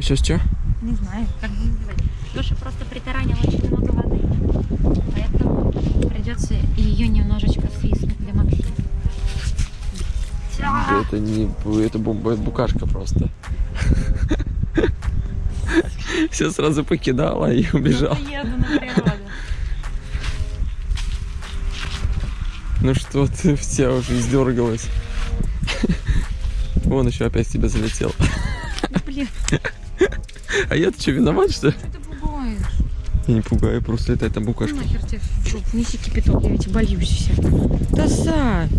Сейчас что? Не знаю, как бы называть. Леша просто притаранил очень много воды, поэтому придется ее немножечко свистнуть для Максима. Это не это бу- букашка просто. Все сразу покидала и убежала. Еду на природу. Ну что ты вся уже издергалась. Вон еще опять тебя залетел. Блин, А я-то что, виноват, что ли? что ты пугаешь? Я не пугаю, просто там Ну букашка. нахер тебе в жопу, неси кипяток, я ведь боюсь вся. Да Сань!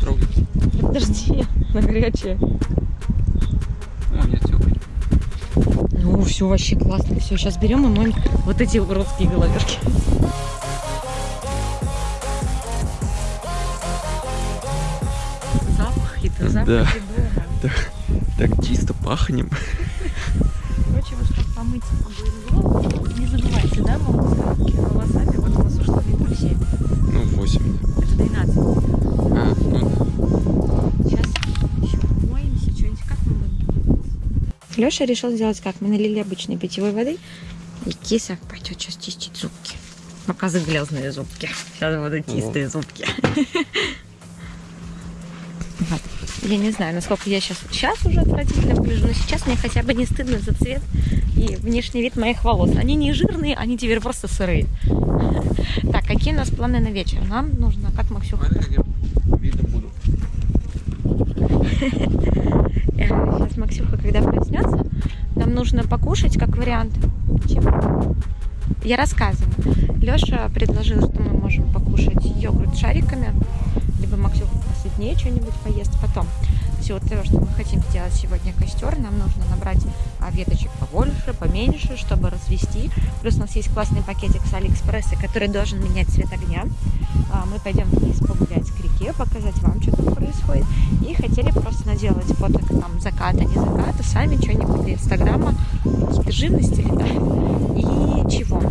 Трогай. Подожди, на горячее. О, у меня теплый. Ну, все вообще классно. Все, сейчас берем и моем вот эти уродские головешки. Да. дома. Так чисто пахнем. Короче, вот чтобы помыть голову, не забывайте, да, мол, волосами, вот у нас ушло литров 7. Ну, 8. Это 12. А, ну Сейчас еще помоемся, что-нибудь как мы будем? Леша решил сделать как? Мы налили обычной питьевой воды, и киса пойдет сейчас чистить зубки. Показы грязные зубки. Сейчас будут чистые зубки. Я не знаю, насколько я сейчас, сейчас уже отвратительно выгляжу, но сейчас мне хотя бы не стыдно за цвет и внешний вид моих волос. Они не жирные, они теперь просто сырые. Так, какие у нас планы на вечер? Нам нужно, как Максюха видно буду. Сейчас Максюха, когда проснется, нам нужно покушать как вариант. Чем? Я рассказываю. Леша предложил, что мы можем покушать йогурт с шариками, либо Максюха посытнее что-нибудь поест потом. Все то, что мы хотим сделать сегодня костер, нам нужно набрать а, веточек побольше, поменьше, чтобы развести. Плюс у нас есть классный пакетик с Алиэкспресса, который должен менять цвет огня. А, Мы пойдем вниз погулять к реке, показать вам, что там происходит. И хотели просто наделать фото там заката, не заката, сами что-нибудь для инстаграма, какие-то живности да. И чего?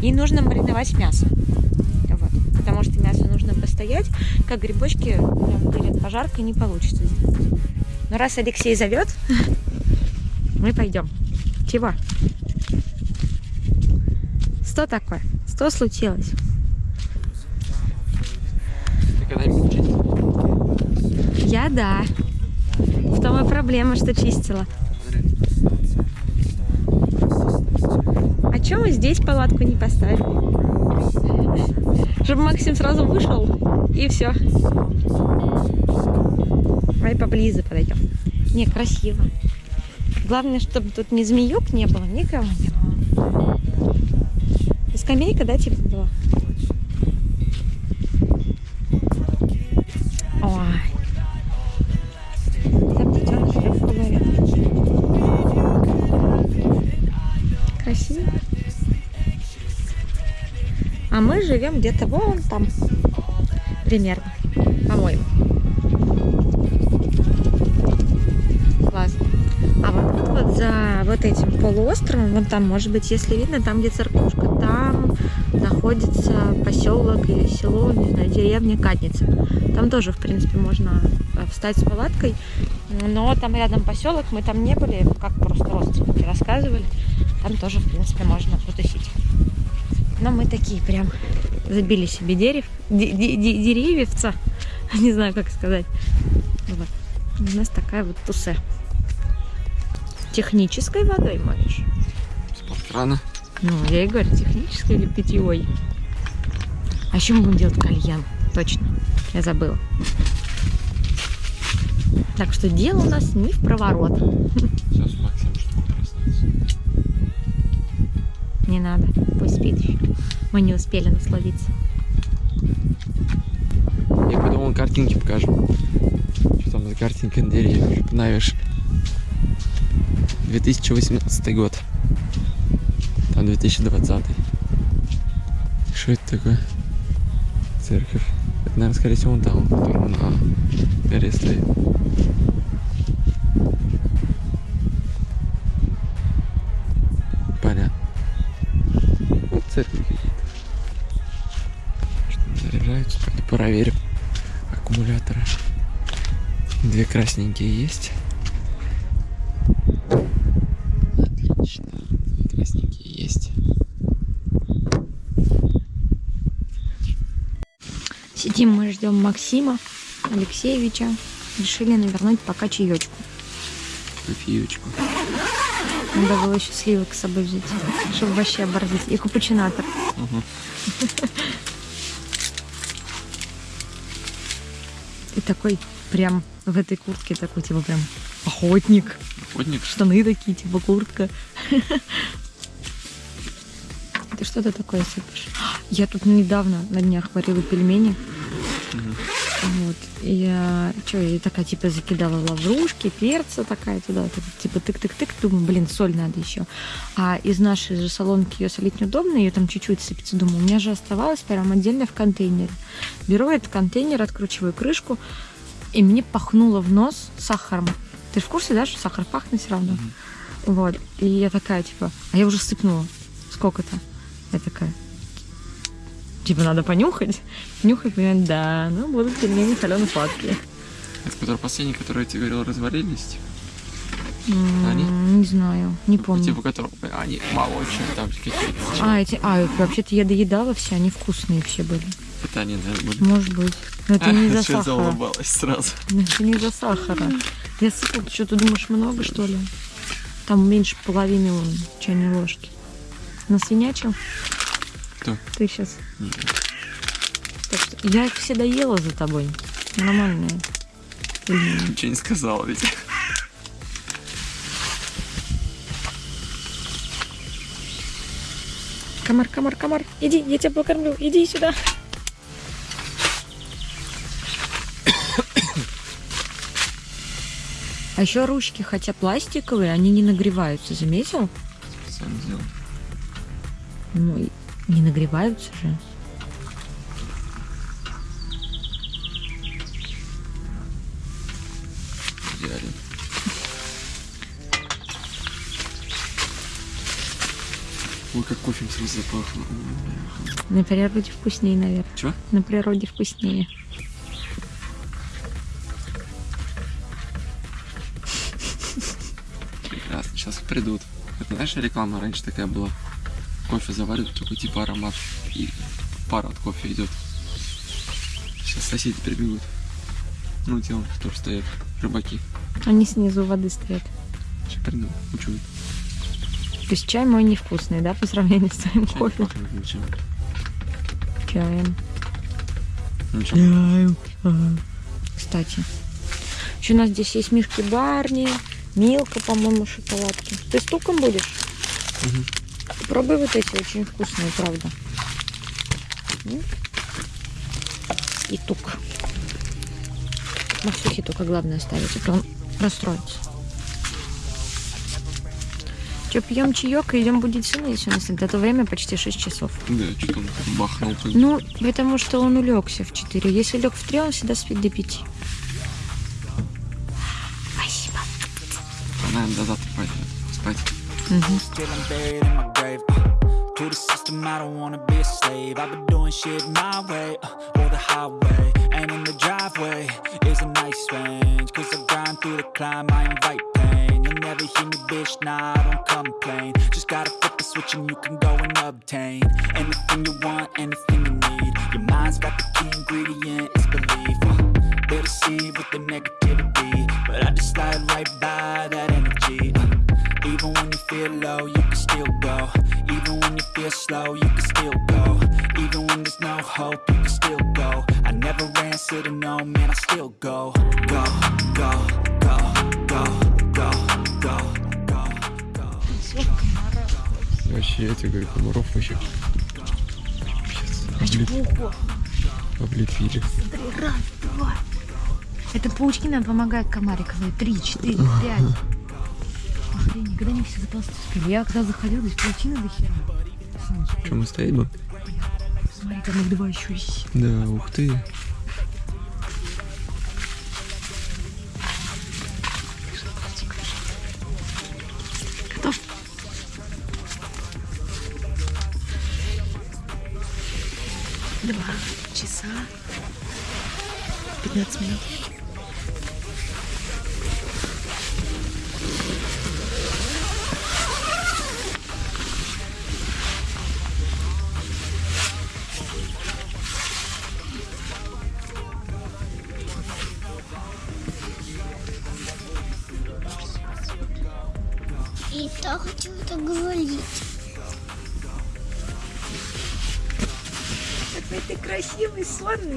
И нужно мариновать мясо. Постоять, как грибочки прям перед пожаркой не получится сделать. Но раз Алексей зовет, мы пойдем. Чего? Что такое? Что случилось? Я да. В том и проблема, что чистила. А чем мы здесь палатку не поставили? Чтобы Максим сразу вышел и все. Давай поближе подойдем. Не, красиво. Главное, чтобы тут ни змеюк не было, никого не было. И скамейка, да, типа была? Ой. Красиво. А мы живем где-то вон там. Примерно. По-моему. Классно. А вот тут вот за вот этим полуостровом, вон там, может быть, если видно, там, где церквушка, там находится поселок или село, не знаю, деревня Кадница. Там тоже, в принципе, можно э, встать с палаткой, но там рядом поселок, мы там не были, как просто родственники рассказывали. Там тоже, в принципе, можно потусить. Но мы такие прям забили себе дерев, де- де- де- деревьевца, не знаю, как сказать. Вот. У нас такая вот тусе. Технической водой моешь? Из-под крана. Ну, я и говорю, технической или питьевой. А еще мы будем делать кальян. Точно. Я забыла. Так что дело у нас не в проворот. Сейчас Максим что проснется. Не надо. Пусть спит еще. Мы не успели насладиться. Картинки покажу. Что там за картинка на деревьях, навешали. 2018 год. Там 2020. Что это такое? Церковь. Это, наверное, скорее всего, он там, который на горе стоит. Понятно. Вот церкви какие-то. Что заряжаются, проверим. Две красненькие есть. Отлично. Две красненькие есть. Сидим мы ждем Максима Алексеевича. Решили навернуть пока чаечку. Кофеечку. Надо было еще сливок с собой взять, чтобы вообще оборзить. И капучинатор. Угу. И такой прям в этой куртке такой, типа прям охотник. Охотник. Штаны такие, типа куртка. Ты что-то такое сыпешь? Я тут недавно на днях варила пельмени. Вот. И я, что, я такая, типа, закидала лаврушки, перца такая туда, так, типа, тык-тык-тык, думаю, блин, соль надо еще. А из нашей же солонки ее солить неудобно, ее там чуть-чуть сыпется. Думаю, у меня же оставалось прям отдельно в контейнере. Беру этот контейнер, откручиваю крышку, и мне пахнуло в нос сахаром. Ты в курсе, да, что сахар пахнет все равно? Мгм. Вот. И я такая, типа, а я уже сыпнула. Сколько-то? Я такая, типа, надо понюхать. Нюхать, понимаю, да, ну, будут пельмени солено-сладкие. Это который последний, который я тебе говорил, разварились? М, Они? Не знаю, не помню. Типа которого они молочные, там какие-то. А, эти, а, вообще-то я доедала все, они вкусные все были. Они, наверное, были. Может быть. Но это не Что сахара. заулыбалась сразу. Это не из-за сахара. Я сыпала, что ты думаешь, много, что ли? Там меньше половины вон, чайной ложки. Насвинячил? Кто? Ты сейчас. Нет. Так что я их все доела за тобой. Нормальные. Ничего не сказал ведь. Комар, комар, комар. Иди, я тебя покормлю. Иди сюда. А еще ручки, хотя пластиковые, они не нагреваются, заметил? Сам сделал. Ну, не нагреваются же. Идеально. Ой, как кофе сразу запахло. На природе вкуснее, наверное. Чего? На природе вкуснее. Сейчас придут. Это, знаешь, реклама раньше такая была. Кофе заваривают, такой типа аромат. И пар от кофе идет. Сейчас соседи прибегут. Ну, те, тоже стоят. Рыбаки. Они снизу воды стоят. Сейчас придут. Учуют. То есть чай мой невкусный, да, по сравнению с твоим Чай не кофе? пахнет ничем. Чаем. Ничем. Кстати. Еще у нас здесь есть мишки Барни, Милка, по-моему, шоколадки. Ты с туком будешь? Мгм. Пробуй вот эти, очень вкусные, правда. И тук. Максюхе только главное оставить, а то он расстроится. Че, пьем чаек и идем будить сына, если у нас это время почти 6 часов. Да, что-то он бахнул. Ну, потому что он улегся в 4. Если лег в 3, он всегда спит до 5. Она до завтра пойдет спать. Still I'm buried in my grave. Uh, to the system, I don't wanna be a slave. I've been doing shit my way, uh, or the highway. And in the driveway is a nice range. Cause I grind through the climb, I invite pain. You'll never hear me, bitch, nah, I don't complain. Just gotta flip the switch and you can go and obtain anything you want, anything you need. Your mind's got the key ingredient, it's belief. Uh, they deceive with the negativity, Говорю, комаров вообще. Облеп- Облепили. Это паучки нам помогают комариковые. Три, четыре, пять. Охренеть, когда они все заползти успели. Я когда заходила, здесь паутины до хера. Чем мы стоим? Смотри, там их два еще есть. Да, ух ты.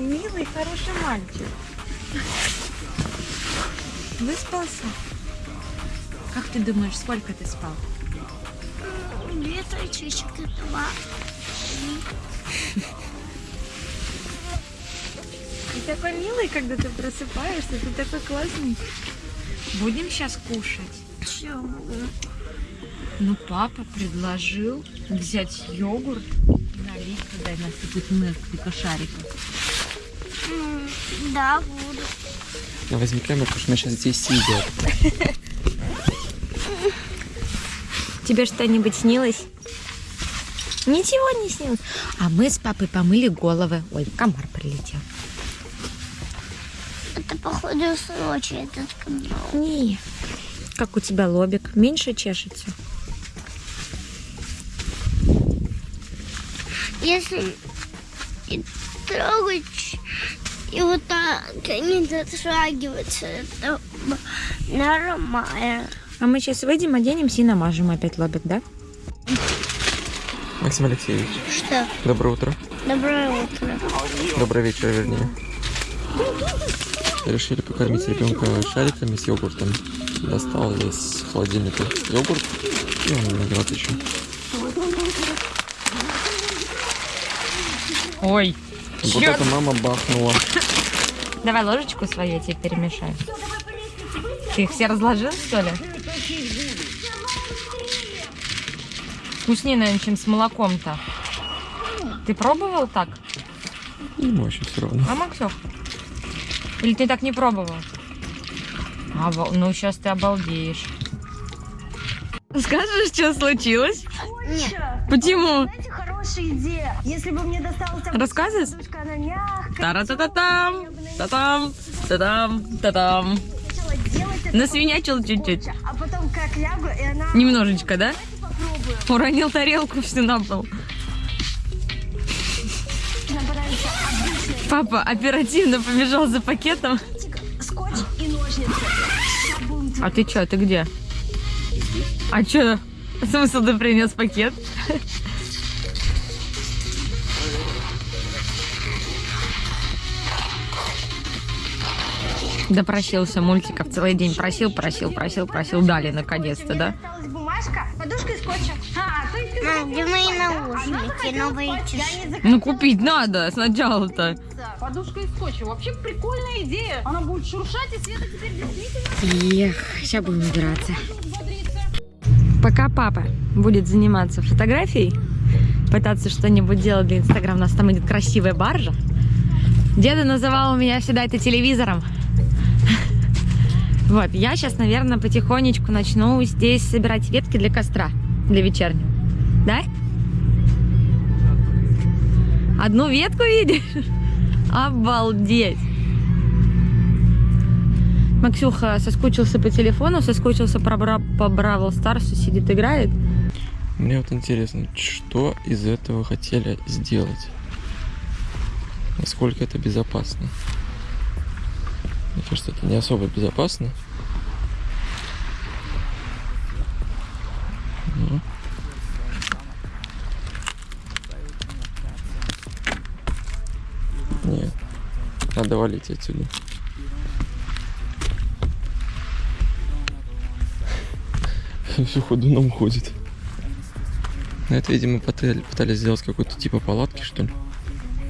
Милый, хороший мальчик. Выспался? Как ты думаешь, сколько ты спал? Две часика два. Ты такой милый, когда ты просыпаешься, ты такой классный. Будем сейчас кушать. Все. Ну, папа предложил взять йогурт и налить туда и насыпать несколько шариков. Да, буду. Ну, возьми камеру, потому что мы сейчас здесь сидят. Тебе что-нибудь снилось? Ничего не снилось. А мы с папой помыли головы. Ой, комар прилетел. Это походу Сочи этот канал. Не. Как у тебя лобик? Меньше чешется? Если трогать, и вот так не дотрагиваться, это нормально. А мы сейчас выйдем, оденемся и намажем опять лобик, да? Максим Алексеевич, Что? доброе утро. Доброе утро. Добрый вечер, вернее. Решили покормить ребенка шариками с йогуртом. Достал из холодильника йогурт, и он виноват еще. Ой. Вот это мама бахнула. Давай ложечку свою я тебе перемешаю. Ты их все разложил, что ли? Вкуснее, наверное, чем с молоком-то. Ты пробовал так? Ему очень все равно. А, Максёв? Или ты так не пробовал? Обал- Ну, сейчас ты обалдеешь. Скажешь, что случилось? Нет. Почему? Мягкая. Тара-та-та-там, та-там, та-там, та-там. Насвинячил чуть-чуть. а потом как лягу, и она... Немножечко, да? Уронил тарелку всю на пол. Папа оперативно побежал за пакетом. скотч и ножницы. А ты чё, ты где? А чё? Смысл ты принес пакет? Допросился мультиков целый день. Просил, просил, просил, просил. Дали наконец-то, да? Осталась бумажка, подушка и скотчем. А, то есть ты Мам, где мои наушники, новые часы? Я не Ну купить надо сначала-то. Подушка и скотчем. Вообще прикольная идея. Она будет шуршать, и Света теперь действительно Эх, сейчас будем убираться. Пока папа будет заниматься фотографией, пытаться что-нибудь делать для Инстаграма, у нас там идет красивая баржа. Деда называл меня всегда это телевизором. Вот, я сейчас, наверное, потихонечку начну здесь собирать ветки для костра, для вечернего. Да? Одну ветку видишь? Обалдеть! Максюха соскучился по телефону, соскучился по, Бра- по Бравл Старсу, сидит, играет. Мне вот интересно, что из этого хотели сделать? Насколько это безопасно? Мне кажется, это не особо безопасно. Ну. Нет. Надо валить отсюда. Все ходуном ходит. Ну, это, видимо, пытали- пытались сделать какой-то типа палатки, что ли.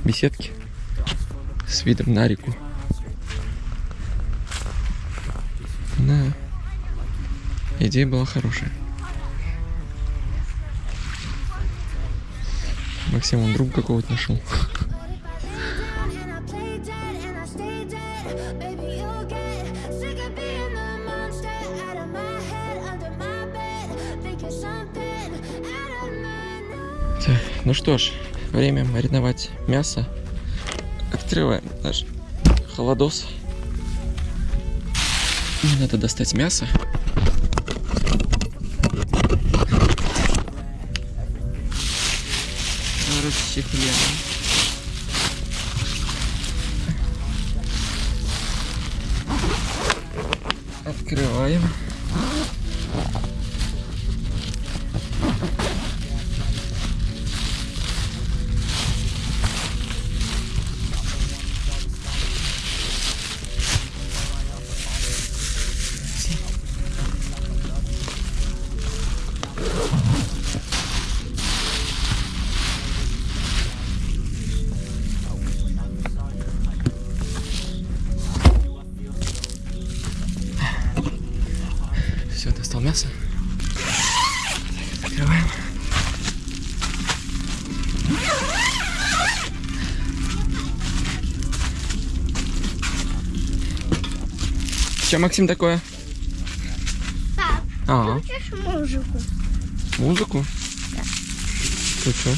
Беседки. С видом на реку. Да. Идея была хорошая. Максим, он друга какого-то нашел. Так, ну что ж, время мариновать мясо. Открываем наш холодос. Мне надо достать мясо. Расчехляем. Открываем. Максим, такое? Пап, А, Хочешь музыку? музыку? Ты что?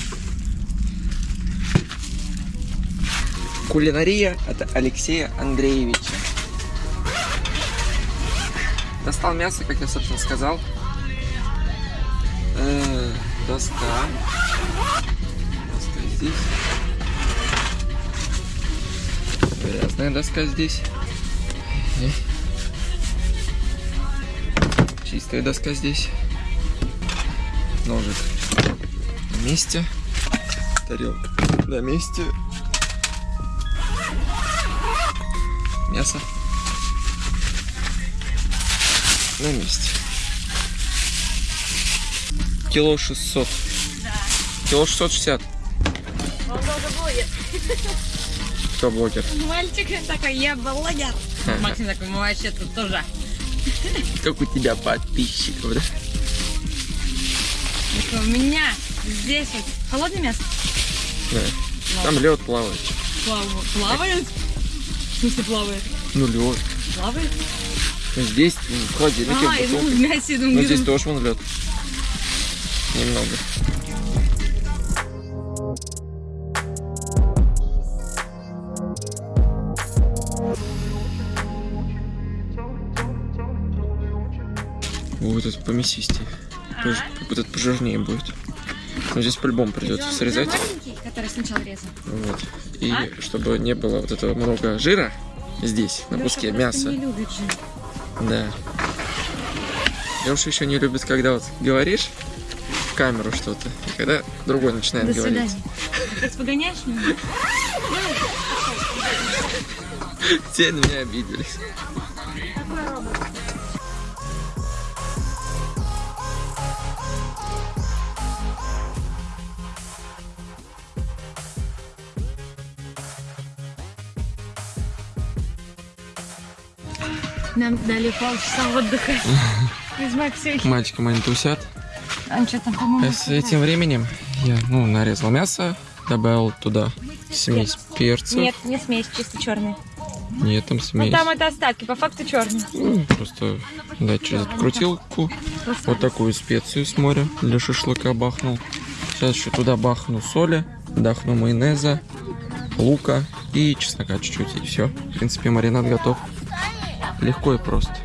Кулинария от Алексея Андреевича. Достал мясо, как я, собственно, сказал. Э, доска. Доска здесь. Грязная доска здесь. Чистая доска здесь. Ножик на месте. Тарелка на месте. Мясо на месте. Кило 600. Кило 660. Он тоже блогер. Кто блогер? Мальчик такой, я блогер. Максим такой, мы вообще тут тоже. Как у тебя подписчиков, да? У меня здесь вот холодное мясо. Да. Там лед плавает. Плавает. Плавает? В смысле плавает? Ну лед. Плавает? Здесь ну, в холодильнике А, в я думаю, мясе, Ну здесь тоже вон лед. Немного. Вот этот помесистее. Пож- Как этот пожирнее будет. Но здесь по-любому придется срезать. маленький, который сначала резал. Вот. И А? чтобы не было вот этого много жира здесь, на Лёша куске мяса. не любит жир. Да. Леша еще не любит, когда вот говоришь в камеру что-то, и когда другой начинает До говорить. свидания. Ты погоняешь меня? Все на меня обиделись. Нам дали полчаса отдыха. Из Максюхи. Мальчики мои тусят. Он что там, по-моему, А с этим временем я, ну, нарезал мясо, добавил туда смесь перцев. Нет, не смесь, чисто черный. Нет, там Ну смесь. там это остатки, по факту черный. Ну, просто дать через эту крутилку вот такую специю с моря для шашлыка бахнул. Сейчас еще туда бахну соли, бахну майонеза, лука и чеснока чуть-чуть, и все. В принципе, маринад готов. Легко и просто.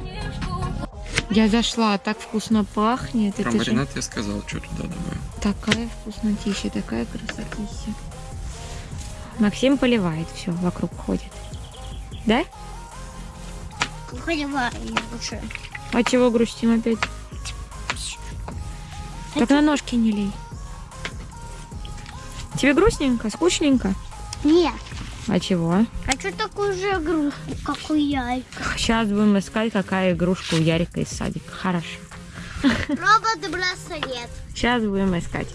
Я зашла, так вкусно пахнет. Про Это же маринад я сказал, что туда добавим. такая вкуснотища, такая красотища. Максим поливает все, вокруг ходит. Да? Поливаю лучше. А чего грустим опять? Так на ножки не лей. Тебе грустненько, скучненько? Нет. А чего? Хочу такую же игрушку, как у Яйка. Сейчас будем искать, какая игрушка у Ярика из садика. Хорошо. Робот-браслет. Сейчас будем искать.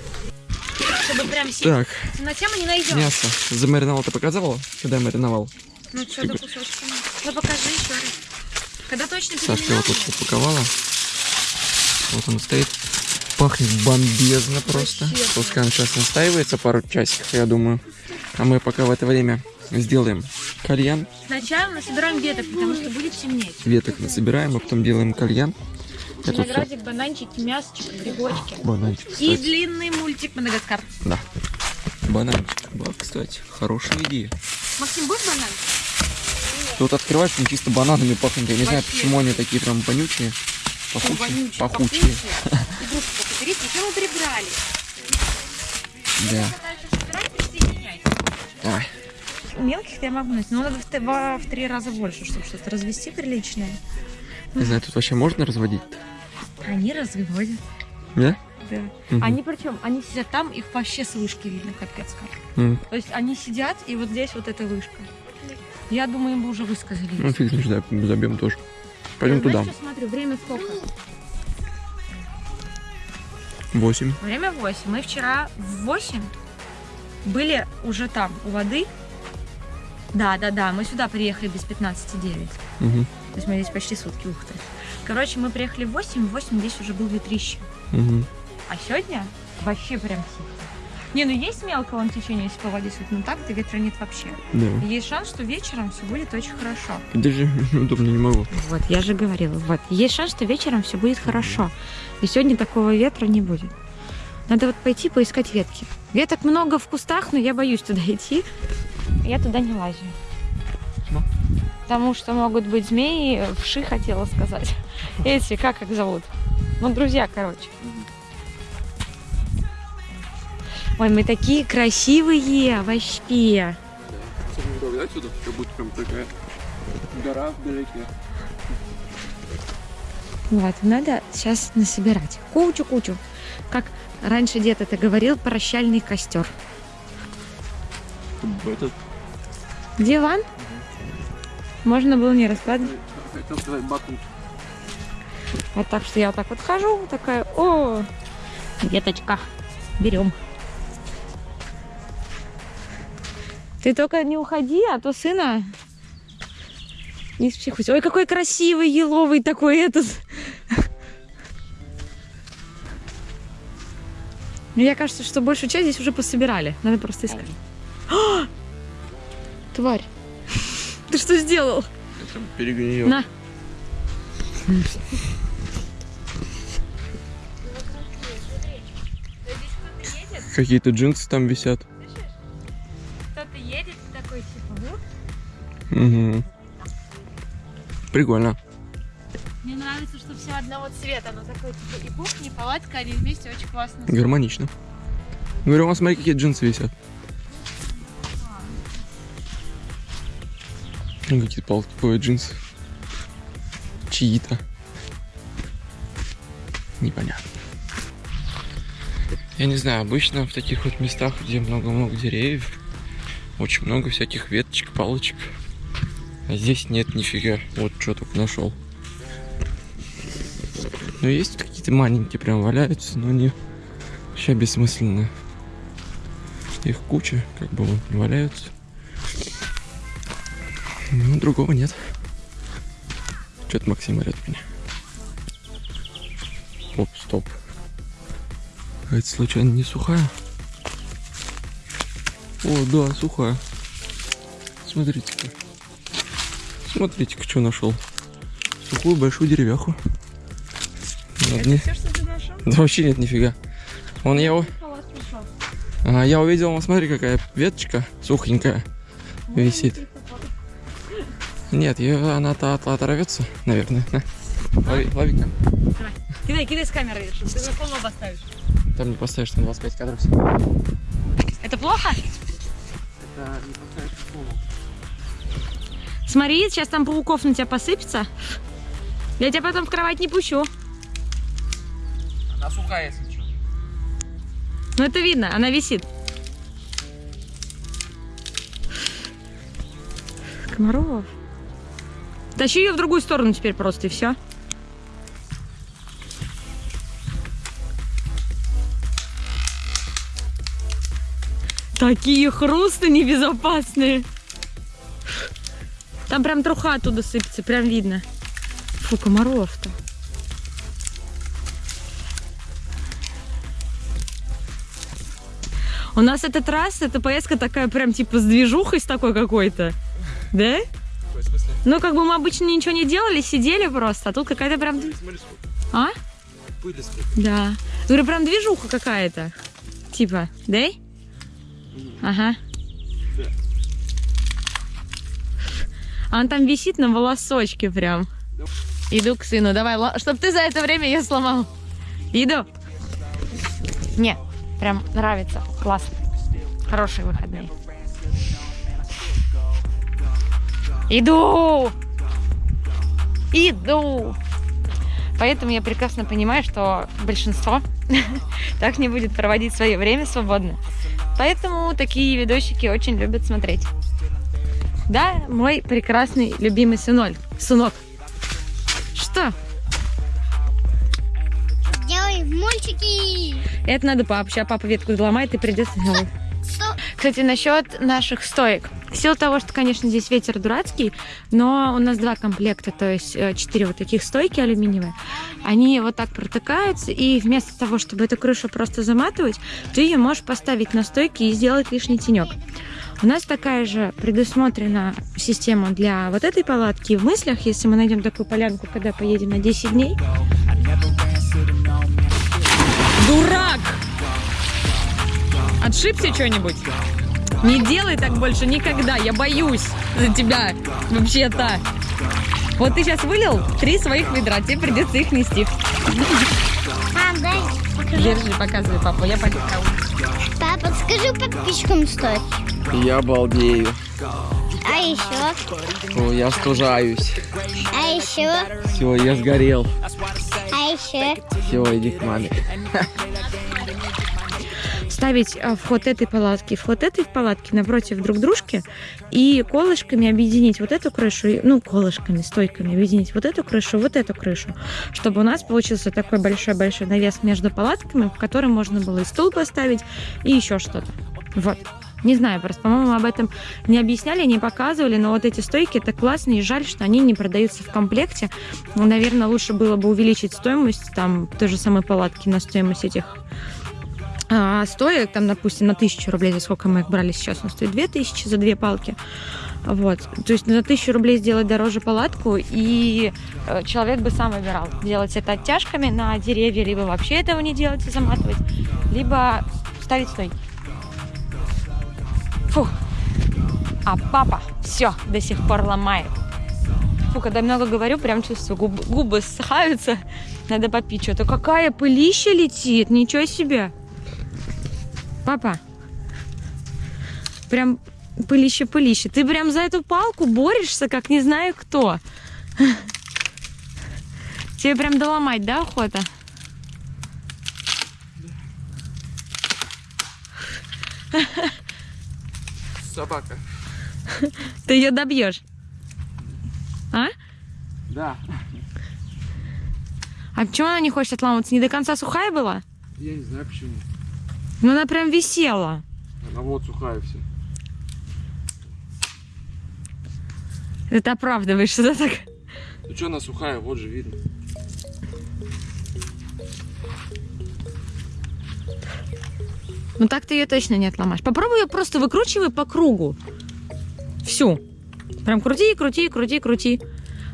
Чтобы прям сильно. Так, На тему не найдем. мясо. Замариновал ты показывала, когда я мариновал? Ну что, кусочками. Ну покажи еще раз. Когда точно Сашка его тут упаковала. Вот он стоит. Пахнет бомбезно просто. Вообще. Пускай он сейчас настаивается пару часиков, я думаю. А мы пока в это время сделаем кальян. Сначала мы собираем веток, потому что будет темнеть. Веток насобираем, а потом делаем кальян. Виноградик, бананчики, мясочек, грибочки. Бананчик, И кстати. длинный мультик Мадагаскар. Да. Бананчик. Ба, кстати, хорошая идея. Максим, будешь банан? Тут открываешь, он чисто бананами пахнет. Я не знаю, почему они такие прям вонючие. Пахучие. Пахучие. Игрушку берите, еще мы прибрали. Да. Давай. Мелких я могу носить, но надо в, во- в три раза больше, чтобы что-то развести приличное. Не знаю, тут вообще можно разводить? Они разводят. Да? Да. Мгм. Они причем, они сидят там, их вообще с вышки видно, капец как. М, То есть они сидят, и вот здесь вот эта вышка. Я думаю, им бы уже высказали. Ну, фиг знаешь, да, забьем тоже. Пойдем Знаешь, туда. что, смотрю, время сколько? Восемь. Время 8. Мы вчера в 8 были уже там, у воды. Да, да, да, мы сюда приехали без 15,9. Мгм. То есть мы здесь почти сутки, ух ты. Короче, мы приехали в 8, в 8 здесь уже был ветрище. Мгм. А сегодня вообще прям сильно. Не, ну есть мелкое вон течение, если по воде но так-то ветра нет вообще. Да. Есть шанс, что вечером все будет очень хорошо. Даже удобно не могу. Вот, я же говорила, вот. Есть шанс, что вечером все будет хорошо. И сегодня такого ветра не будет. Надо вот пойти поискать ветки. Веток много в кустах, но я боюсь туда идти. Я туда не лазю. Почему? Потому что могут быть змеи, вши хотела сказать. Эти, как их зовут? Ну, друзья, короче. Ой, мы такие красивые вообще. отсюда, как будто прям такая гора вдалеке. Вот, надо сейчас насобирать. Кучу-кучу. Как раньше дед это говорил, прощальный костер. Этот, Диван? Можно было не раскладывать. хотел сказать батут. Вот так что я вот так вот хожу, такая, о, веточка, берем. Ты только не уходи, а то сына не психуйся. Ой, какой красивый еловый такой этот. Мне кажется, что большую часть здесь уже пособирали. Надо просто искать. А! Тварь. Ты что сделал? Перегнил. На. Какие-то джинсы там висят. Кто-то едет такой типа, Угу. Прикольно. Мне нравится, что все одного цвета. Оно такое, типа, и кухня, и палатка, они вместе очень классно. Гармонично. Говорю, вон смотри, какие джинсы висят. Ну, какие-то полтиповые джинсы. Чьи-то. Непонятно. Я не знаю, обычно в таких вот местах, где много-много деревьев, очень много всяких веточек, палочек. А здесь нет нифига. Вот что только нашел. Ну, есть какие-то маленькие прям валяются, но они вообще бессмысленные. Их куча, как бы вот, валяются. Ну, другого нет. Что-то Максим орет меня. Оп, стоп. А это случайно не сухая? О, да, сухая. Смотрите-ка. Смотрите-ка, что нашел. Сухую большую деревяху. Ладно. все, что ты нашел? Да вообще нет нифига. Вон я, пришел. а, я увидел, смотри, какая веточка сухенькая висит. Нет, ее, она-то от- оторвется, наверное. На. Лови, лови ка. Кидай, кидай с камеры, чтобы ты на полу поставишь. Там не поставишь, там 25 кадров всего. Это плохо? Это не поставишь Смотри, сейчас там пауков на тебя посыпется. Я тебя потом в кровать не пущу. Она сухая, если что. Ну это видно, она висит. Комаров. Тащи ее в другую сторону теперь просто и все. Такие хрусты небезопасные. Там прям труха оттуда сыпется, прям видно. Фу, комаров-то. У нас этот раз, эта поездка такая прям типа с движухой с такой какой-то. Да? Ну, как бы мы обычно ничего не делали, сидели просто, а тут какая-то прям... Смотри, А? пыли сколько. Да. Говорю, прям движуха какая-то. Типа, да? Ага. Да. А он там висит на волосочке прям. Иду к сыну. Давай, ла- чтоб ты за это время ее сломал. Иду. Не, прям нравится. Классно. Хорошие выходные. Иду! Иду! Поэтому я прекрасно понимаю, что большинство так не будет проводить свое время свободно. Поэтому такие видосики очень любят смотреть. Да, мой прекрасный любимый сыноль. Сынок. Что? Делай мультики. Это надо папа. Сейчас папа ветку заломает и придется новую. Кстати, насчет наших стоек. В силу того, что, конечно, здесь ветер дурацкий, но у нас два комплекта, то есть э, четыре вот таких стойки алюминиевые. Они вот так протыкаются, и вместо того, чтобы эту крышу просто заматывать, ты ее можешь поставить на стойки и сделать лишний тенек. У нас такая же предусмотрена система для вот этой палатки. В мыслях, если мы найдем такую полянку, когда поедем на 10 дней, Дурак! Отшибся что-нибудь? Не делай так больше никогда, я боюсь за тебя, вообще-то. Вот ты сейчас вылил три своих ведра, тебе придется их нести. Мам, дай покажу. Держи, показывай папу, я пойду. Папа, скажи подписчикам стоит. Я балдею. А еще? О, я стужаюсь. А еще? Все, я сгорел. А еще? Все, иди к маме. Ставить а, вход этой палатки, вход этой палатки напротив друг дружки и колышками объединить вот эту крышу, ну, колышками, стойками объединить вот эту крышу, вот эту крышу, чтобы у нас получился такой большой-большой навес между палатками, в котором можно было и стул поставить, и еще что-то. Вот. Не знаю, просто, по-моему, об этом не объясняли, не показывали, но вот эти стойки это классно, и жаль, что они не продаются в комплекте. Ну, Наверное, лучше было бы увеличить стоимость там той же самой палатки на стоимость этих а, стоек, там, допустим, на тысячу рублей, за сколько мы их брали сейчас, он стоит две тысячи за две палки. Вот. То есть на тысячу рублей сделать дороже палатку, и э, человек бы сам выбирал, делать это оттяжками на деревья, либо вообще этого не делать и заматывать, либо ставить стойки. Фу. А папа все до сих пор ломает. Фу, когда много говорю, прям чувствую, губы, губы ссыхаются. Надо попить что-то. Какая пылища летит, ничего себе. Папа, прям пылище-пылище. Ты прям за эту палку борешься, как не знаю кто. Тебе прям доломать, да, охота? Собака. Ты ее добьешь. А? Да. А почему она не хочет отламываться? Не до конца сухая была? Я не знаю почему. Ну она прям висела. Она вот сухая все. Это оправдываешь, что да, так? Ну что она сухая, вот же видно. Ну так ты ее точно не отломаешь. Попробуй ее просто выкручивай по кругу. Всю. Прям крути, крути, крути, крути.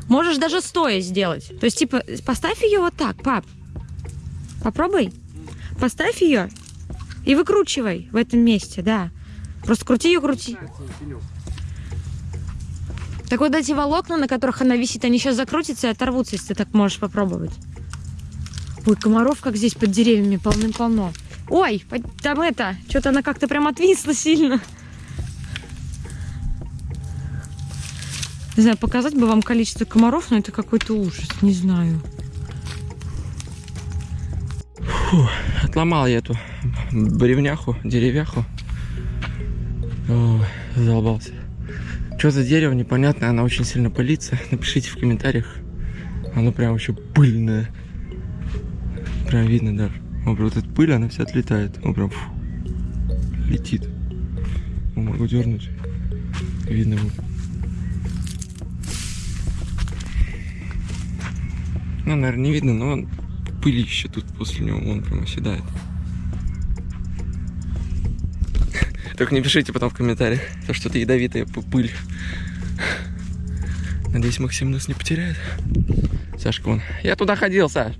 Можешь даже стоя сделать. То есть, типа, поставь ее вот так, пап. Попробуй. Поставь ее и выкручивай в этом месте, да. Просто крути ее, крути. Так вот эти волокна, на которых она висит, они сейчас закрутятся и оторвутся, если ты так можешь попробовать. Ой, комаров, как здесь под деревьями, полным-полно. Ой, там это, что-то она как-то прям отвисла сильно. Не знаю, показать бы вам количество комаров, но это какой-то ужас, не знаю. Отломал я эту бревняху, деревяху. Ой, задолбался. Что за дерево непонятное, она очень сильно пылится. Напишите в комментариях. Оно прям вообще пыльное. Прям видно даже. О, вот эта пыль, она вся отлетает. О, прям фу, летит. О, могу дернуть. Видно будет. Ну, наверное, не видно, но пылище тут после него, он прям оседает. Только не пишите потом в комментариях, то что это ядовитая пыль. Надеюсь, Максим нас не потеряет. Сашка, вон. Я туда ходил, Саш.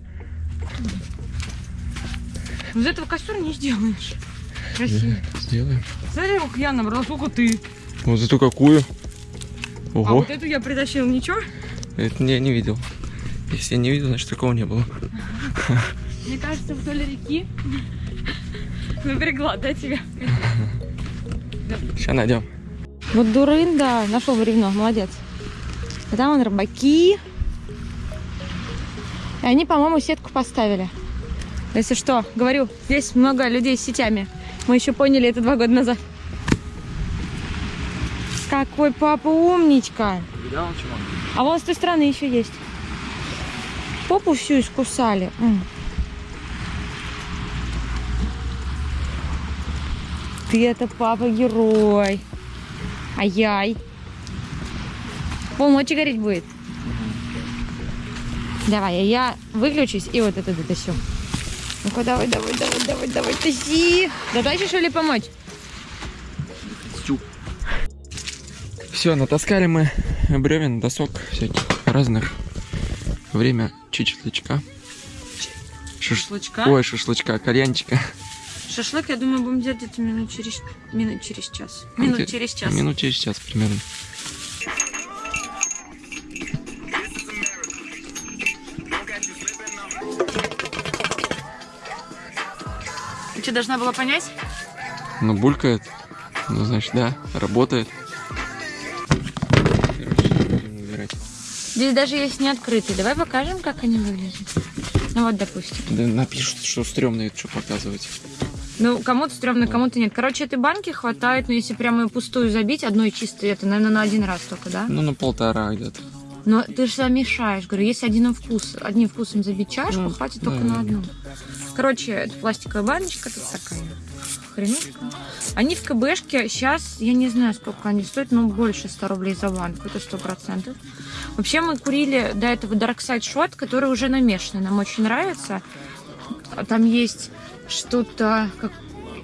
Из этого костер не сделаешь. Красиво. Сделаем. Смотри, ух, я набрала, сколько ты. Вот зато какую. А Ого, вот эту я притащила, ничего? это я не видел. Если я не видел, значит такого не было. Мне кажется, вдоль реки напрягла, да, тебя? Сейчас найдем. Вот дурын, да, нашел бревно, молодец. А там вон рыбаки. И они, по-моему, сетку поставили. Если что, говорю, здесь много людей с сетями. Мы еще поняли это два года назад. Какой папа умничка. Видал, чего? А вон с той стороны еще есть. Попу всю искусали. Ты это папа-герой. Ай-яй. Полночи гореть будет. Давай, а я выключусь и вот это дотащу. Ну-ка, давай, давай, давай, давай, давай, тащи. Дотащишь или помочь? Все, натаскали мы бревен, досок всяких разных. Время чечетлячка. Шаш- Шашлычка? Ой, шашлычка, кальянчика. Шашлык, я думаю, будем делать где-то минут через, минут через час. Минут Где- через час. Минут через час примерно. Ты должна была понять? Ну, булькает. Ну, значит, да, работает. Здесь даже есть не открытые. Давай покажем, как они выглядят. Ну вот, допустим. Да напишут, что стрёмно это что показывать. Ну, кому-то стрёмно, кому-то нет. Короче, этой банки хватает, но если прямо ее пустую забить, одной чистой, это, наверное, на один раз только, да? Ну, на полтора где-то. Но ты же замешаешь. Говорю, если один вкус, одним вкусом забить чашку, Ну, хватит да, только да. на одну. Короче, это пластиковая баночка, тут такая хренушка. Они в КБшке сейчас, я не знаю, сколько они стоят, но больше 100 рублей за банку, это сто процентов. Вообще мы курили до этого Dark Side Shot, который уже намешанный, нам очень нравится. А Там есть что-то как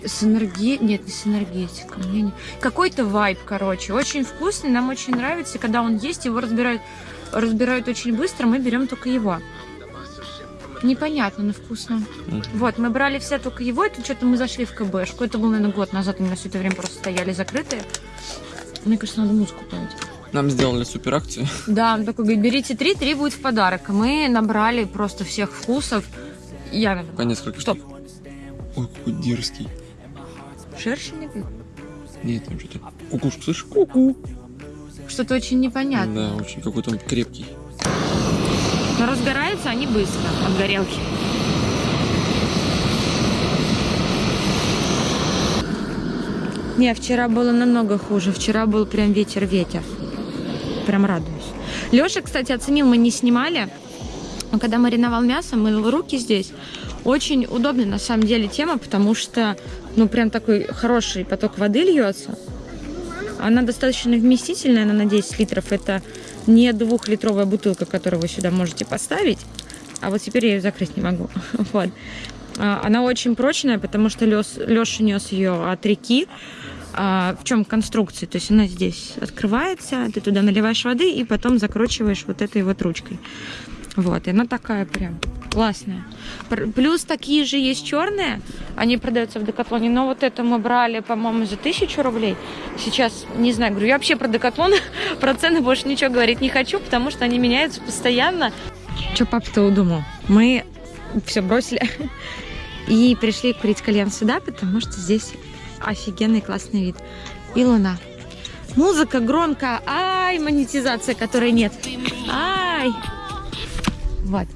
с энергией, нет, не с энергетиком, не, какой-то вайб, короче, очень вкусный, нам очень нравится, когда он есть, его разбирают, разбирают очень быстро, мы берем только его. Непонятно, но вкусно. Мгм. Вот, мы брали все только его, это что-то мы зашли в КБшку, это был, наверное, год назад, у меня все это время просто стояли закрытые. Мне кажется, надо музыку пойти. Нам сделали супер акцию. Да, он такой говорит, берите три, три будет в подарок. Мы набрали просто всех вкусов. Я, наверное, По несколько Стоп. Ой, какой дерзкий. шершень Нет, там что-то. Кукушку, слышишь? Ку-ку. Что-то очень непонятно. Да, очень какой-то он крепкий. Но разгораются они быстро от горелки. Не, вчера было намного хуже. Вчера был прям ветер-ветер. Прям радуюсь. Леша, кстати, оценил, мы не снимали. Но когда мариновал мясо, мыл руки здесь. Очень удобная на самом деле тема, потому что, ну, прям такой хороший поток воды льется. Она достаточно вместительная, она на 10 литров. Это не двухлитровая бутылка, которую вы сюда можете поставить. А вот теперь я ее закрыть не могу. Вот. А, Она очень прочная, потому что Леша нес ее от реки. А, в чем конструкция? То есть она здесь открывается, ты туда наливаешь воды и потом закручиваешь вот этой вот ручкой. Вот, и она такая прям классная. Плюс такие же есть черные, они продаются в Декатлоне, но вот это мы брали, по-моему, за тысячу рублей. Сейчас, не знаю, говорю, я вообще про Декатлон, про цены больше ничего говорить не хочу, потому что они меняются постоянно. Что папа-то удумал? Мы все бросили и пришли курить кальян сюда, потому что здесь офигенный классный вид. И луна. Музыка громкая, ай, монетизация, которой нет. Ай! Вот.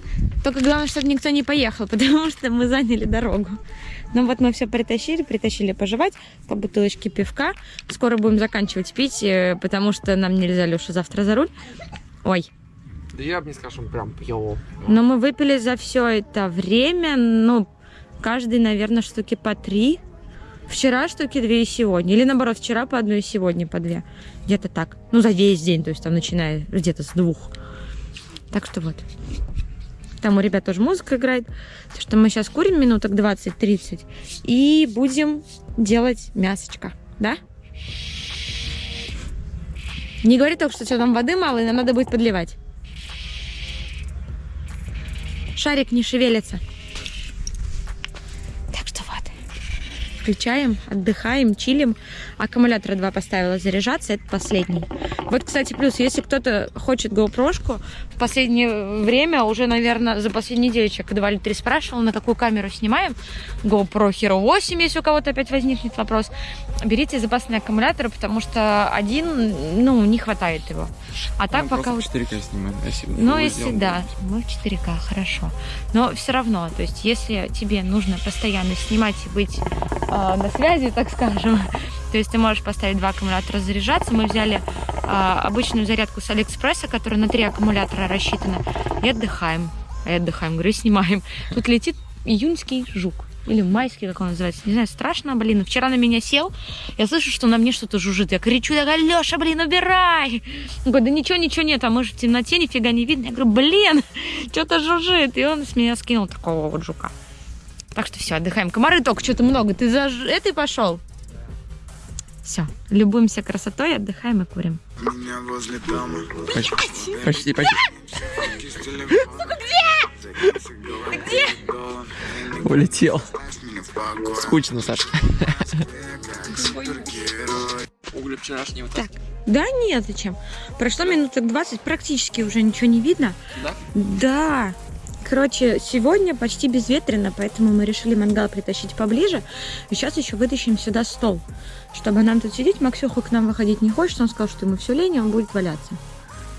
Только главное, чтобы никто не поехал, потому что мы заняли дорогу. Ну вот мы все притащили, притащили пожевать по бутылочке пивка. Скоро будем заканчивать пить, э, потому что нам нельзя, Леша, завтра за руль. Ой, Да я бы не сказал, что он прям пьёл. но мы выпили за все это время, ну, каждый, наверное, штуки по три. Вчера штуки две и сегодня. Или наоборот, вчера по одной и сегодня по две. Где-то так. Ну, за весь день, то есть там начиная где-то с двух. Так что вот. Там у ребят тоже музыка играет. Так что мы сейчас курим минуток 20-30 и будем делать мясочко. Да? Не говори только, что, что там воды мало, и нам надо будет подливать. Шарик не шевелится. Так что вот. Включаем, отдыхаем, чилим. Аккумулятора 2 поставила заряжаться, это последний. Вот, кстати, плюс, если кто-то хочет GoPro-шку, в последнее время, уже, наверное, за последнюю неделю человек 2 или 3 спрашивал, на какую камеру снимаем. GoPro Hero 8, если у кого-то опять возникнет вопрос. Берите запасные аккумуляторы, потому что один, ну, не хватает его. А так пока... вот- 4К снимаем. Если ну, если да, мы в 4К, хорошо. Но все равно, то есть, если тебе нужно постоянно снимать и быть э, на связи, так скажем, то есть ты можешь поставить два аккумулятора заряжаться. Мы взяли э, обычную зарядку с Алиэкспресса, которая на три аккумулятора рассчитана, и отдыхаем. И отдыхаем, говорю, снимаем. Тут летит июньский жук. или майский, как он называется, не знаю, страшно, блин. Вчера на меня сел, я слышу, что на мне что-то жужжит. Я кричу, я говорю, Леша, блин, убирай! Он говорит, да ничего, ничего нет, а мы же в темноте, нифига не видно. Я говорю, блин, что-то жужжит. И он с меня скинул такого вот жука. Так что все, отдыхаем. Комары только что-то много. Ты за этой пошел? Все, любуемся красотой, отдыхаем и курим. Меня возле дома. Почти, почти, почти. Где? Улетел. Скучно, Саш. Угли вчерашнего. Так, да нет, зачем? Прошло минуток 20, практически уже ничего не видно. Да? Да. Короче, сегодня почти безветренно, поэтому мы решили мангал притащить поближе. И сейчас еще вытащим сюда стол, чтобы нам тут сидеть. Максюха к нам выходить не хочет, он сказал, что ему все лень, и он будет валяться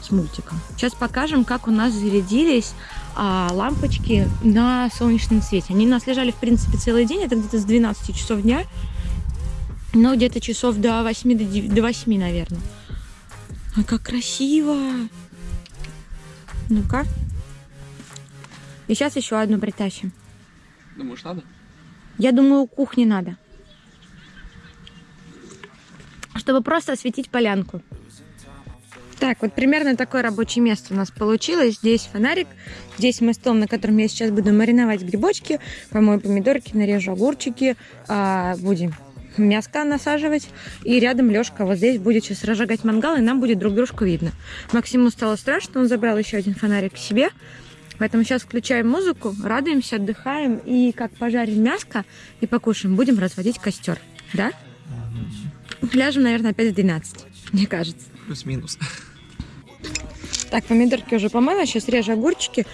с мультиком. Сейчас покажем, как у нас зарядились а, лампочки на солнечном свете. Они у нас лежали, в принципе, целый день, это где-то с 12 часов дня, но где-то часов до 8, до, 9 до 8, наверное. Ой, как красиво! Ну-ка. И сейчас еще одну притащим. Думаешь, надо? Я думаю, кухни надо. Чтобы просто осветить полянку. Так, вот примерно такое рабочее место у нас получилось. Здесь фонарик, здесь мой стол, на котором я сейчас буду мариновать грибочки, помою помидорки, нарежу огурчики, а, будем мяско насаживать. И рядом Лешка вот здесь будет сейчас разжигать мангал, и нам будет друг дружку видно. Максиму стало страшно, он забрал еще один фонарик к себе. Поэтому сейчас включаем музыку, радуемся, отдыхаем. И как пожарим мяско и покушаем, будем разводить костер. Да? Ляжем, наверное, опять в 12, мне кажется. Плюс-минус. Так, помидорки уже помыла, сейчас режу огурчики.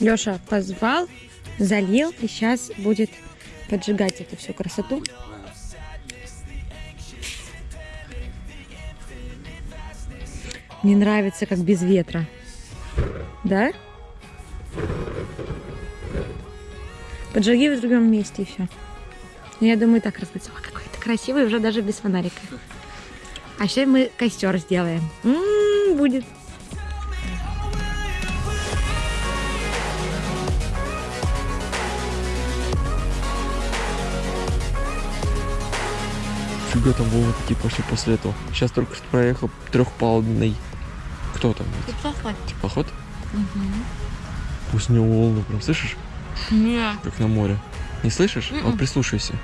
Леша позвал, залил, и сейчас будет поджигать эту всю красоту. Мне нравится, как без ветра. Да? Поджиги в другом месте и все. Я думаю, так разбудится. Ой, какой ты красивый, уже даже без фонарика. А сейчас мы костер сделаем. М, будет. Фига там Вова такие пошли после этого. Сейчас только что проехал трехпалубный. Кто там? Теплоход? Пусть у него волны прям, слышишь? Нет. Как на море. Не слышишь? Мгм. Вот прислушайся.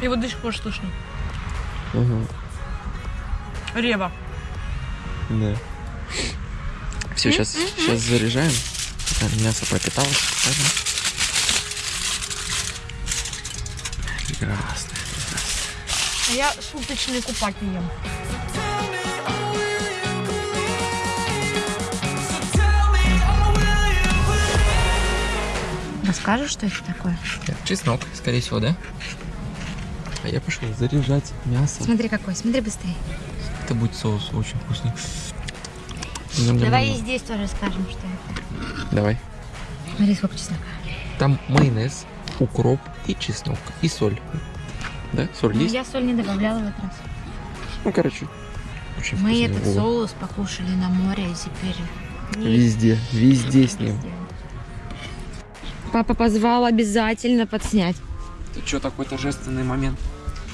Его до сих пор слышно. Ага, Рева. да. Все, сейчас, сейчас заряжаем. Так, мясо пропиталось. Прекрасно, прекрасно. А я суточный купатель ем. Расскажешь, что это такое? Чеснок, скорее всего, да? А я пошел заряжать мясо. Смотри какой, смотри быстрее. Это будет соус очень вкусный. Давай и здесь тоже скажем, что это. Давай. Смотри, сколько чеснока. Там майонез, укроп и чеснок, и соль. Да? Соль Ну, есть? я соль не добавляла в этот раз. Ну, короче, очень Мы этот соус покушали на море и теперь... не- Везде, везде с ним. Везде. Папа позвал обязательно подснять. Ты что, такой торжественный момент?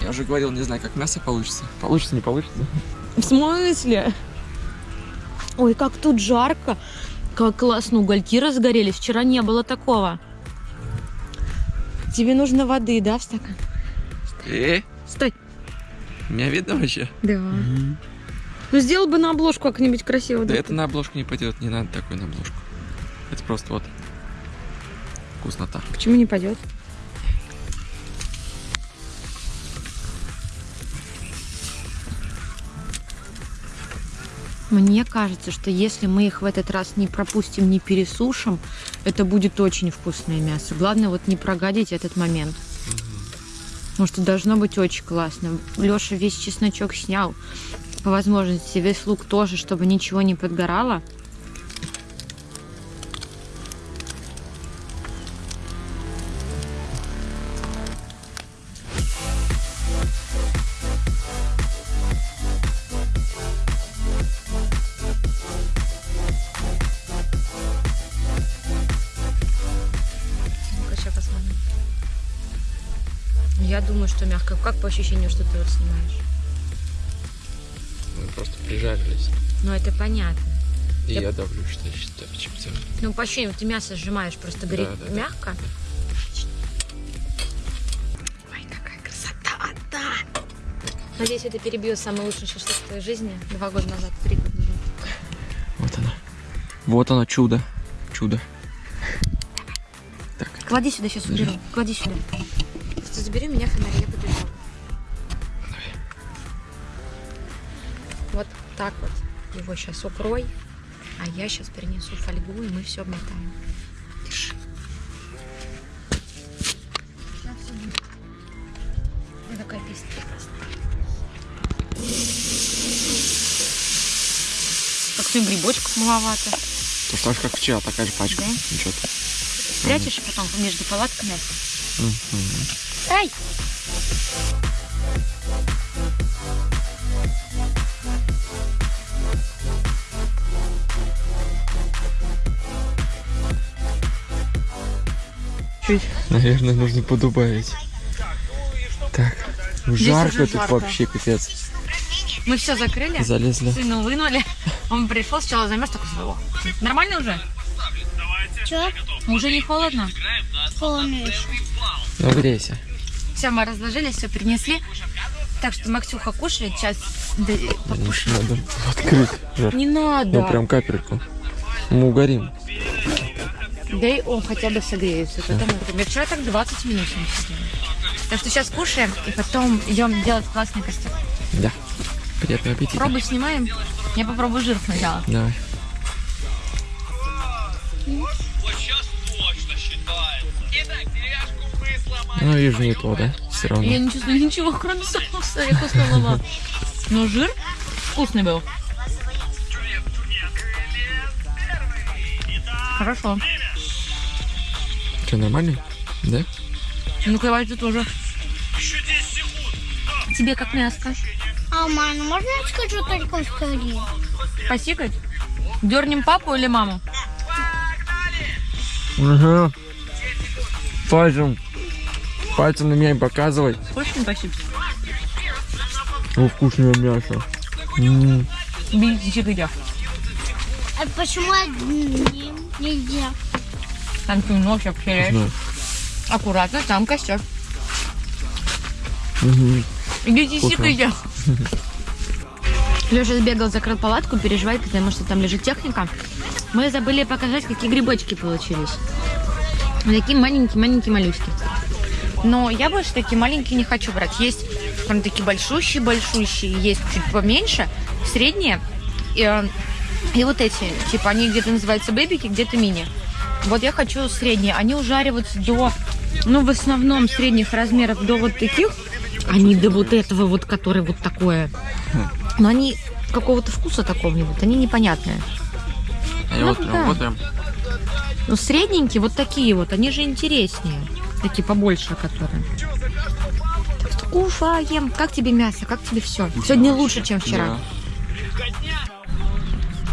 Я уже говорил, не знаю, как мясо получится. Получится, не получится? В смысле? Ой, как тут жарко. Как классно, угольки разгорелись. Вчера не было такого. Тебе нужно воды, да, в стакан? Эй, Стой. меня видно вообще? Да. Ну, сделал бы на обложку как-нибудь красиво. Да да. это на обложку не пойдет, не надо такой на обложку. Это просто вот вкуснота. Почему не пойдет? Мне кажется, что если мы их в этот раз не пропустим, не пересушим, это будет очень вкусное мясо. Главное вот не прогадить этот момент. Потому что должно быть очень классно. Леша весь чесночок снял. По возможности весь лук тоже, чтобы ничего не подгорало. Думаю, что мягко. Как по ощущению, что ты вот снимаешь? Мы просто прижарились. Ну, это понятно. И Я- я давлю, что считаю чипсами. Ну, по ощущению, ты мясо сжимаешь, просто горит Да, да, да. мягко. Ой, какая красота, да! Надеюсь, это перебьет самый лучший шашлык в твоей жизни. Два года назад, три года назад. Вот оно. Вот оно, чудо. Чудо. Клади сюда, сейчас уберу. Клади сюда. Ты забери меня фонарь, я побежала. Вот так вот его сейчас укрой, а я сейчас перенесу фольгу, и мы все обмотаем. Держи. Ой, какая песня прекрасная. Как-то грибочков маловато. То так же, как вчера, такая же пачка. Да? Ничего. Спрячешь и потом между палатками. Мгм. Ай! Чуть, наверное, нужно подубавить. Так, жарко уже тут жарко. вообще, капец. Мы все закрыли. Залезли. Сына вынули. Он пришел, сначала замерз, такой «О, Нормально уже? Чё? Уже не холодно? Помнишь? Ну, грейся. Все, мы разложились, все принесли. Так что Максюха кушает, сейчас да. Надо открыть. жар. Не надо. Ну, прям капельку. Мы угорим. Дай он хотя бы согреется. Потом мы. Я вчера так 20 минут с ним сидела. Так что сейчас кушаем и потом идем делать классный костюм. Да. Приятного аппетита. Пробу снимаем. Я попробую жир сначала. Давай. Ну, вижу, не то, да? Все равно. Я не чувствую ничего, кроме соуса. Я куснула. Но жир вкусный был. Хорошо. Что, нормально? Да? Ну, кровать ты тоже. Тебе как мяско. А, мама, можно я скажу только скорее? Посикать? Дернем папу или маму? Ага. Пальцем. Пальцем на меня не показывай. Хочешь не посипать? О, вкусное мясо. М, Бейте чигыря. А почему одним нельзя? Там ты нож вкусно. Аккуратно, там костер. Мгм. Идите. Леша сбегал, закрыл палатку, переживает, потому что там лежит техника. Мы забыли показать, какие грибочки получились. Такие маленькие-маленькие малюськи. Но я больше такие маленькие не хочу брать. Есть прям такие большущие-большущие, есть чуть поменьше, средние. И, э, и вот эти, типа, они где-то называются бэбики, где-то мини. Вот я хочу средние. Они ужариваются до, ну, в основном средних размеров до вот таких. Они до вот этого вот, который вот такое. Но они какого-то вкуса такого не будут. Они непонятные. Они Ну вот да. вот прям. Ну, средненькие, вот такие вот, они же интереснее. Такие побольше, которые. Кушаем. Как тебе мясо? Как тебе все? Сегодня лучше, чем вчера.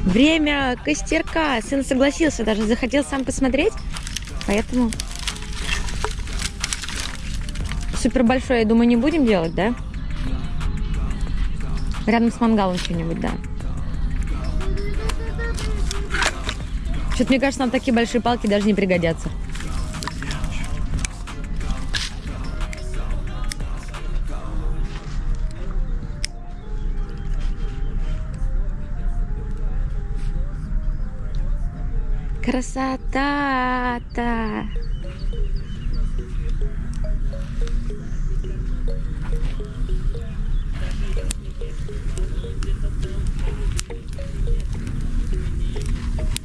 Время костерка. Сын согласился, даже захотел сам посмотреть. Поэтому супер большое, я думаю, не будем делать, да? Рядом с мангалом что-нибудь, да. Что-то мне кажется, нам такие большие палки даже не пригодятся. Красота-то!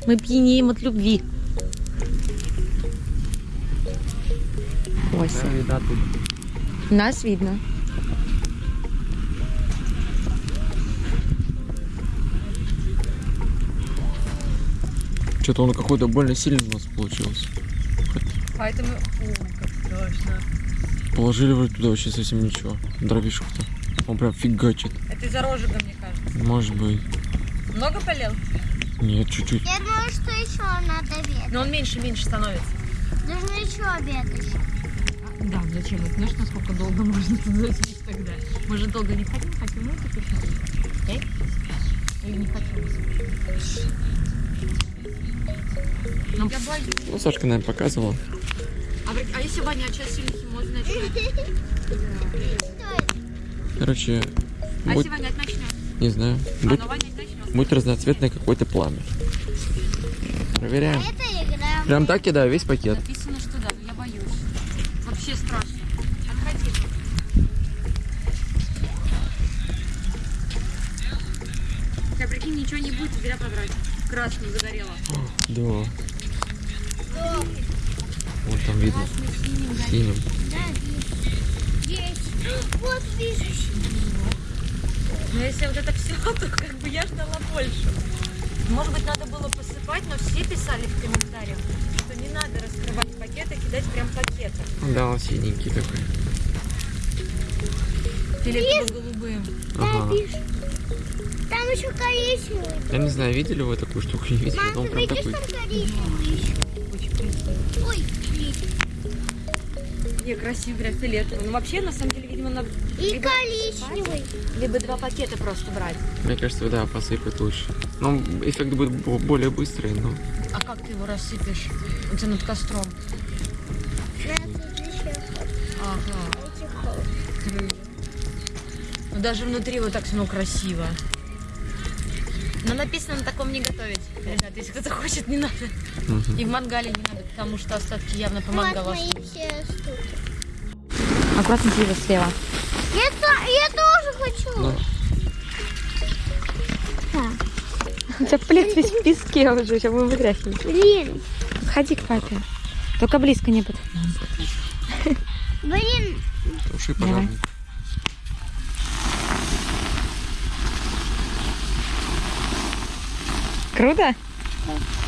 Мы пьянеем от любви. Ой, нас видно. Что-то он какой-то больно сильный у нас получился. Поэтому... Ой, как страшно. Положили вроде туда вообще совсем ничего. Дровишек-то. Он прям фигачит. Это из-за розжига, мне кажется. Может быть. Много полил? Нет, чуть-чуть. Я думаю, что еще надо обед. Но он меньше-меньше становится. Нужно еще обед еще. Да, зачем? Это знаешь, насколько долго можно тут засечь тогда? Мы же долго не хотим, хотим мультик еще. Эй? Или не хотим? Ну, я боюсь. Ну, Сашка, наверное, показывала. А, а если Ваня сейчас сильно химоз начнет? Короче, А если вонять начнет? не знаю, А, будет, ну вонять начнет. будет разноцветное какое-то пламя. Проверяем. Это игра. Прям так кидаю весь пакет. Написано, что да, но я боюсь. Вообще страшно. Отходи. Прикинь, ничего не будет, зря потратить. Красным загорело. Да. Вон там видно. Синим. Да, есть. Есть. Вот вижу. Но если вот это все, то как бы я ждала больше. Может быть, надо было посыпать, но все писали в комментариях, что не надо раскрывать пакеты, кидать прям пакеты. Да, он синенький такой. Фиолетово голубым. Ага. Там еще коричневый. Я не знаю, видели вы такую штуку? Не видели, но Мам, он ты прям видишь такой. там коричневый еще? Ой, блин. Не, красивый, прям фиолетовый. Ну, вообще, на самом деле, видимо, надо И либо, коричневый. либо два пакета просто брать. Мне кажется, да, посыпать лучше. Ну, эффект будет бо- более быстрый, но... А как ты его рассыпешь? У тебя над костром. Ага. Ну, даже внутри вот так все красиво. Но написано на таком не готовить. Ребят, если кто-то хочет, не надо. Мгм. И в мангале не надо, потому что остатки явно по мангалу. Аккуратно слева, слева. Я, я тоже хочу. Ну, У тебя плед весь в песке уже, сейчас будем вытряхивать. Блин, Ходи к папе. Только близко не под. блин. туши Давай. пожарник. Круто? Да.